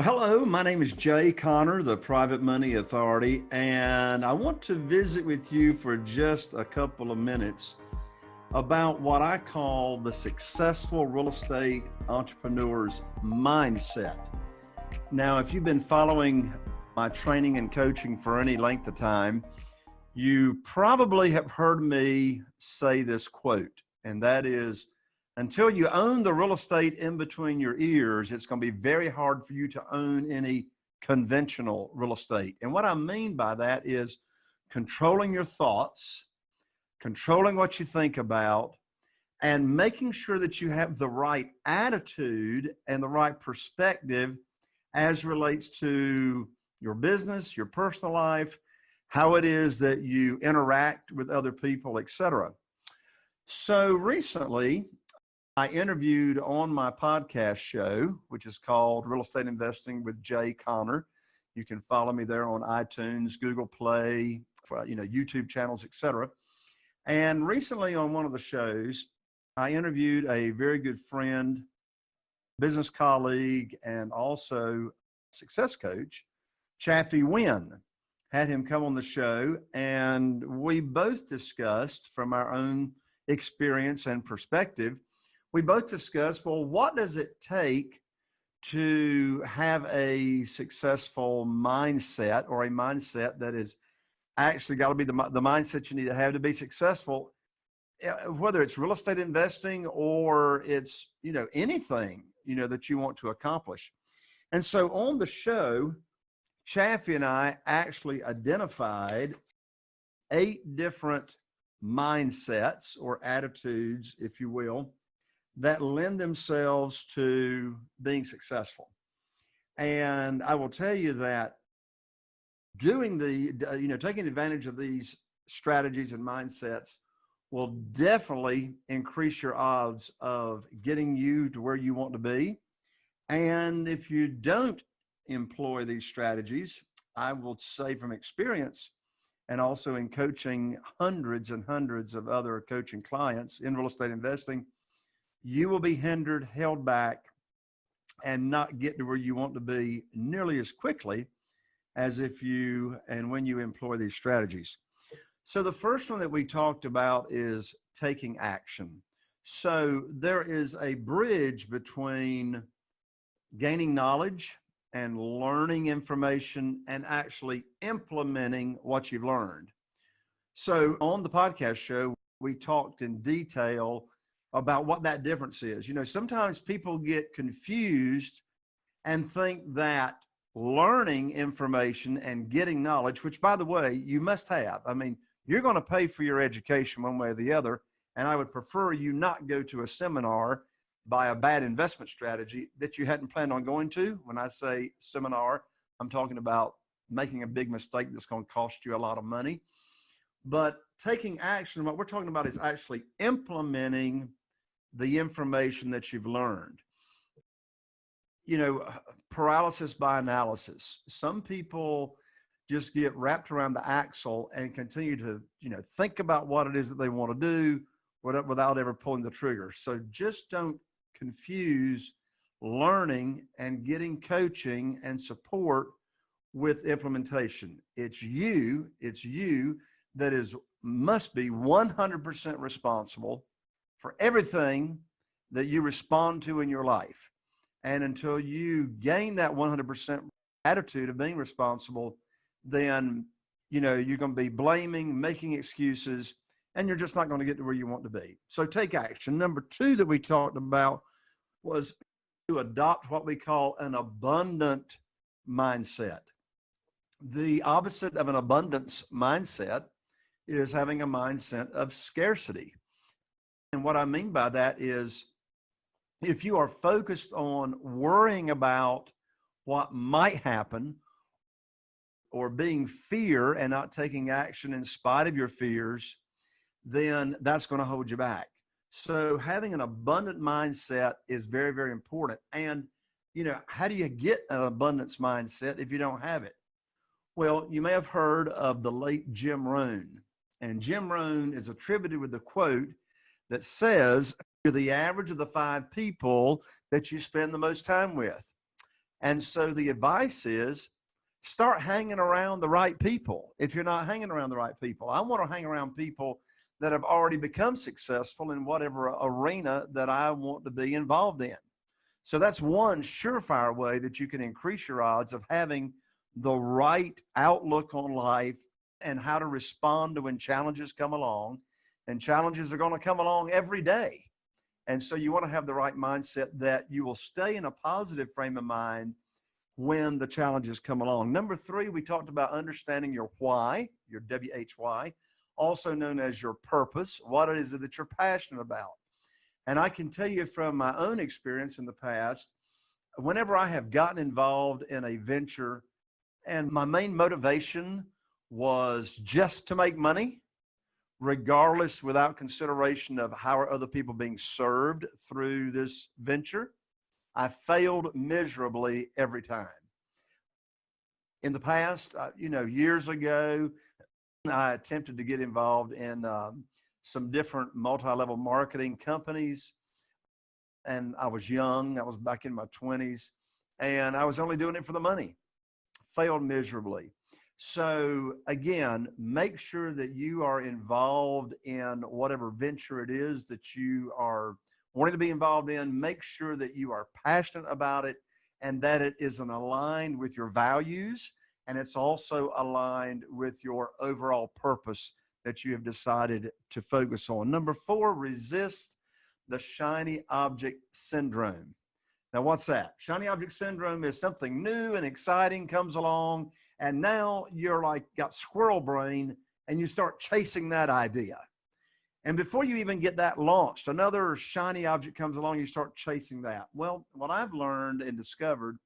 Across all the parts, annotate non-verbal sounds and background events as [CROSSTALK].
Well, hello, my name is Jay Conner, the Private Money Authority, and I want to visit with you for just a couple of minutes about what I call the successful real estate entrepreneur's mindset. Now, if you've been following my training and coaching for any length of time, you probably have heard me say this quote, and that is until you own the real estate in between your ears, it's going to be very hard for you to own any conventional real estate. And what I mean by that is controlling your thoughts, controlling what you think about, and making sure that you have the right attitude and the right perspective as relates to your business, your personal life, how it is that you interact with other people, etc. So recently, I interviewed on my podcast show, which is called Real Estate Investing with Jay Conner. You can follow me there on iTunes, Google Play, you know, YouTube channels, etc. And recently on one of the shows, I interviewed a very good friend, business colleague, and also success coach, Chaffee Wynn. Had him come on the show, and we both discussed from our own experience and perspective we both discussed, well, what does it take to have a successful mindset or a mindset that is actually got to be the, the mindset you need to have to be successful, eh, whether it's real estate investing or it's, you know, anything, you know, that you want to accomplish. And so on the show, Chaffee and I actually identified eight different mindsets or attitudes, if you will, that lend themselves to being successful. And I will tell you that doing the, uh, you know, taking advantage of these strategies and mindsets will definitely increase your odds of getting you to where you want to be. And if you don't employ these strategies, I will say from experience and also in coaching hundreds and hundreds of other coaching clients in real estate investing, you will be hindered, held back, and not get to where you want to be nearly as quickly as if you and when you employ these strategies. So the first one that we talked about is taking action. So there is a bridge between gaining knowledge and learning information and actually implementing what you've learned. So on the podcast show, we talked in detail about what that difference is. You know, sometimes people get confused and think that learning information and getting knowledge, which by the way, you must have. I mean, you're going to pay for your education one way or the other. And I would prefer you not go to a seminar by a bad investment strategy that you hadn't planned on going to. When I say seminar, I'm talking about making a big mistake that's going to cost you a lot of money. But taking action, what we're talking about is actually implementing the information that you've learned. You know, uh, paralysis by analysis. Some people just get wrapped around the axle and continue to, you know, think about what it is that they want to do without ever pulling the trigger. So just don't confuse learning and getting coaching and support with implementation. It's you, it's you that is must be 100% responsible for everything that you respond to in your life. And until you gain that 100% attitude of being responsible, then, you know, you're going to be blaming, making excuses, and you're just not going to get to where you want to be. So take action. Number two that we talked about was to adopt what we call an abundant mindset. The opposite of an abundance mindset is having a mindset of scarcity. And what I mean by that is if you are focused on worrying about what might happen or being fear and not taking action in spite of your fears, then that's going to hold you back. So having an abundant mindset is very, very important. And, you know, how do you get an abundance mindset if you don't have it? Well, you may have heard of the late Jim Rohn. And Jim Rohn is attributed with the quote, that says you're the average of the five people that you spend the most time with. And so the advice is start hanging around the right people if you're not hanging around the right people. I want to hang around people that have already become successful in whatever arena that I want to be involved in. So that's one surefire way that you can increase your odds of having the right outlook on life and how to respond to when challenges come along. And challenges are going to come along every day. And so you want to have the right mindset that you will stay in a positive frame of mind when the challenges come along. Number three, we talked about understanding your why, your WHY, also known as your purpose, what it is that you're passionate about. And I can tell you from my own experience in the past, whenever I have gotten involved in a venture and my main motivation was just to make money, regardless without consideration of how are other people being served through this venture, I failed miserably every time. In the past, uh, you know, years ago, I attempted to get involved in um, some different multi-level marketing companies. And I was young, I was back in my 20s, and I was only doing it for the money. Failed miserably. So again, make sure that you are involved in whatever venture it is that you are wanting to be involved in. Make sure that you are passionate about it and that it is aligned with your values and it's also aligned with your overall purpose that you have decided to focus on. Number four, resist the shiny object syndrome. Now, what's that? Shiny object syndrome is something new and exciting comes along, and now you're like got squirrel brain and you start chasing that idea. And before you even get that launched, another shiny object comes along, you start chasing that. Well, what I've learned and discovered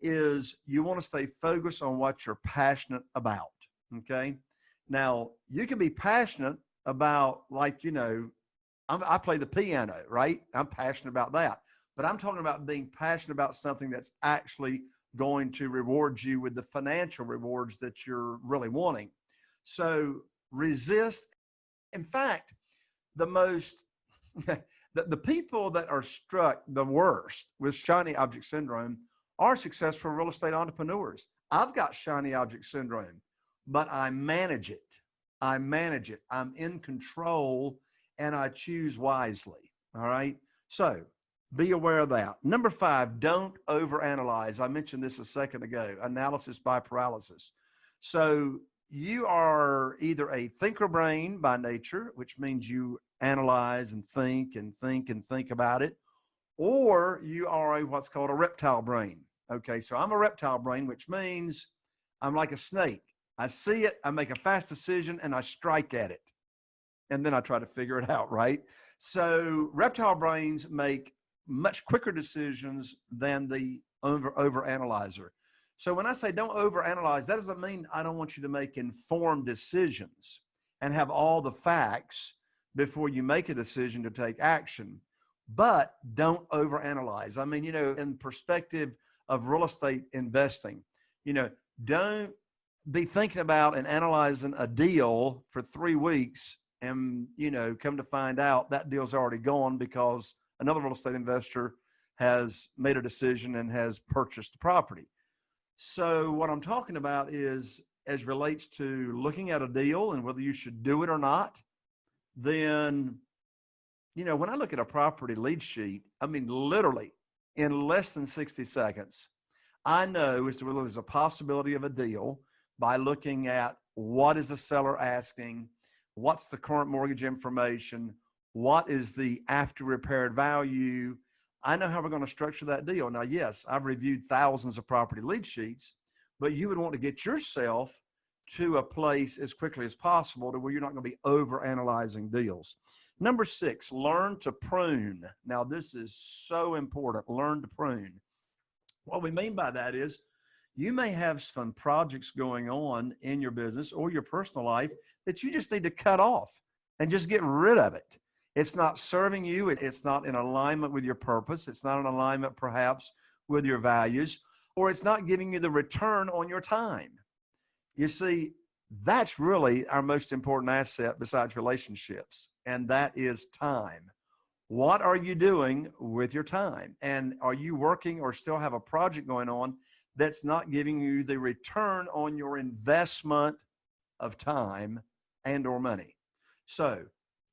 is you want to stay focused on what you're passionate about. Okay. Now, you can be passionate about, like, you know, I'm, i play the piano, right? I'm passionate about that. But I'm talking about being passionate about something that's actually going to reward you with the financial rewards that you're really wanting. So resist. In fact, the most, [LAUGHS] the, the people that are struck the worst with shiny object syndrome are successful real estate entrepreneurs. I've got shiny object syndrome but I manage it. I manage it. I'm in control and I choose wisely. All right. So be aware of that. Number five, don't overanalyze. I mentioned this a second ago analysis by paralysis. So you are either a thinker brain by nature, which means you analyze and think and think and think about it, or you are a what's called a reptile brain. Okay, so I'm a reptile brain, which means I'm like a snake. I see it, I make a fast decision, and I strike at it. And then I try to figure it out, right? So reptile brains make much quicker decisions than the over, over analyzer. So when I say don't over analyze, that doesn't mean I don't want you to make informed decisions and have all the facts before you make a decision to take action. But don't over analyze. I mean, you know, in perspective of real estate investing, you know, don't be thinking about and analyzing a deal for three weeks and you know come to find out that deal's already gone because another real estate investor has made a decision and has purchased the property. So what i'm talking about is as relates to looking at a deal and whether you should do it or not then you know when i look at a property lead sheet i mean literally in less than 60 seconds i know as to whether there's a possibility of a deal by looking at what is the seller asking, what's the current mortgage information, what is the after repaired value. I know how we're going to structure that deal. Now, yes, I've reviewed thousands of property lead sheets, but you would want to get yourself to a place as quickly as possible to where you're not going to be over analyzing deals. Number six, learn to prune. Now, this is so important. Learn to prune. What we mean by that is you may have some projects going on in your business or your personal life that you just need to cut off and just get rid of it. It's not serving you. It's not in alignment with your purpose. It's not in alignment perhaps with your values, or it's not giving you the return on your time. You see, that's really our most important asset besides relationships, and that is time. what are you doing with your time? And are you working or still have a project going on that's not giving you the return on your investment of time and or money? So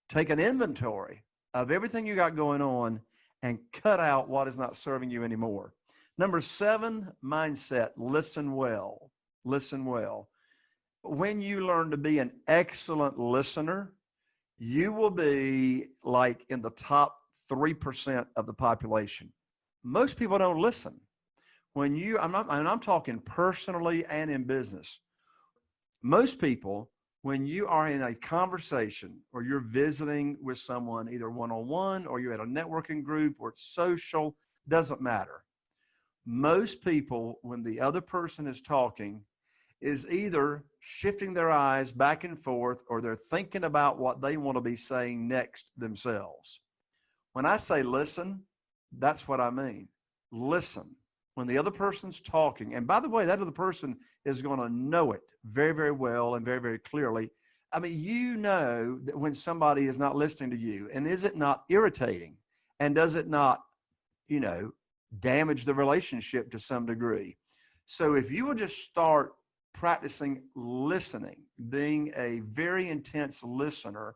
take an inventory of everything you got going on and cut out what is not serving you anymore. Number seven, mindset, listen well, listen well. When you learn to be an excellent listener, you will be like in the top 3% of the population. Most people don't listen. When you, I'm not, and I'm talking personally and in business. Most people, when you are in a conversation or you're visiting with someone, either one-on-one or you're at a networking group or it's social, doesn't matter. Most people, when the other person is talking, is either shifting their eyes back and forth or they're thinking about what they want to be saying next themselves. When I say listen, that's what I mean. Listen. When the other person's talking, and by the way, that other person is going to know it very, very well and very, very clearly. I mean, you know that when somebody is not listening to you, and is it not irritating? And does it not, you know, damage the relationship to some degree? So if you will just start practicing listening, being a very intense listener,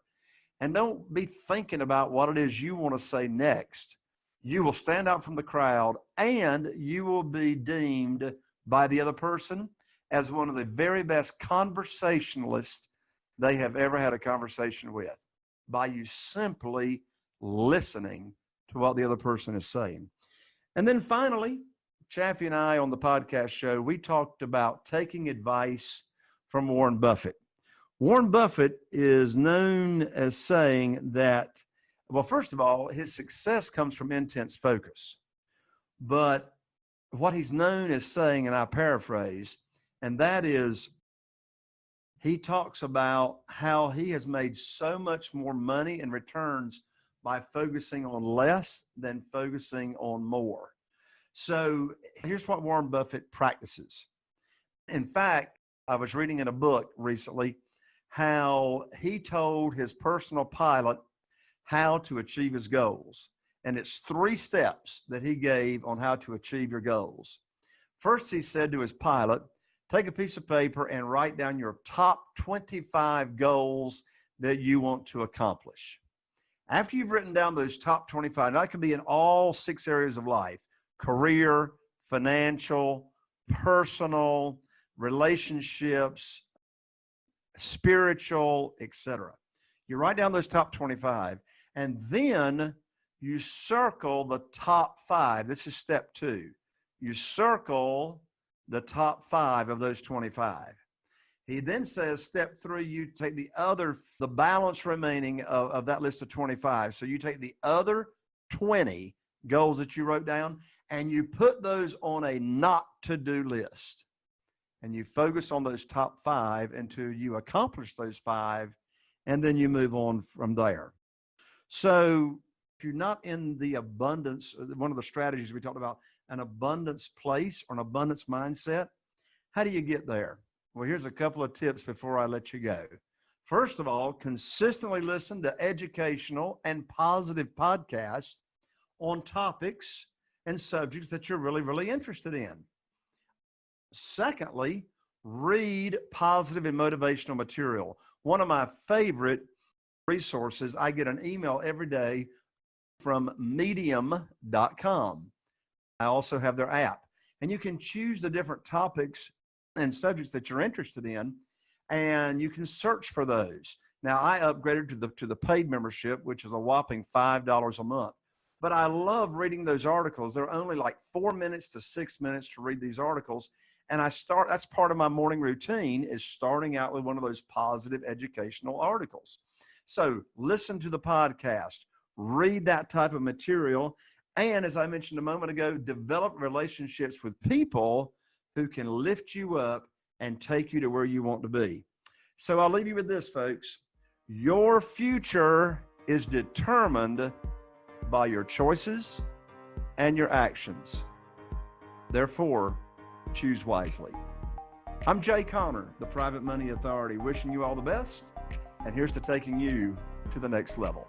and don't be thinking about what it is you want to say next. You will stand out from the crowd and you will be deemed by the other person as one of the very best conversationalists they have ever had a conversation with by you simply listening to what the other person is saying. And then finally, Chaffee and I on the podcast show, we talked about taking advice from Warren Buffett. Warren Buffett is known as saying that, well, first of all, his success comes from intense focus. But what he's known as saying, and I paraphrase, and that is he talks about how he has made so much more money and returns by focusing on less than focusing on more. So here's what Warren Buffett practices. In fact, I was reading in a book recently how he told his personal pilot how to achieve his goals. And it's three steps that he gave on how to achieve your goals. First, he said to his pilot, take a piece of paper and write down your top 25 goals that you want to accomplish. After you've written down those top 25, that can be in all six areas of life career, financial, personal, relationships, spiritual, etc. You write down those top 25 and then you circle the top five. This is step two. You circle the top five of those 25. He then says, step three, you take the other, the balance remaining of, of that list of 25. So you take the other 20 goals that you wrote down and you put those on a not to do list and you focus on those top five until you accomplish those five and then you move on from there. So if you're not in the abundance, uh, one of the strategies we talked about, an abundance place or an abundance mindset, how do you get there? Well, here's a couple of tips before I let you go. First of all, consistently listen to educational and positive podcasts on topics and subjects that you're really, really interested in. Secondly, read positive and motivational material. One of my favorite resources, I get an email every day from medium.com. I also have their app and you can choose the different topics and subjects that you're interested in and you can search for those. Now I upgraded to the, to the paid membership, which is a whopping $5 a month. But I love reading those articles. They're only like four minutes to six minutes to read these articles. And I start, that's part of my morning routine is starting out with one of those positive educational articles. So listen to the podcast, read that type of material. And as I mentioned a moment ago, develop relationships with people who can lift you up and take you to where you want to be. So I'll leave you with this, folks. Your future is determined by your choices and your actions. Therefore, choose wisely. I'm Jay Conner, the Private Money Authority, wishing you all the best, and here's to taking you to the next level.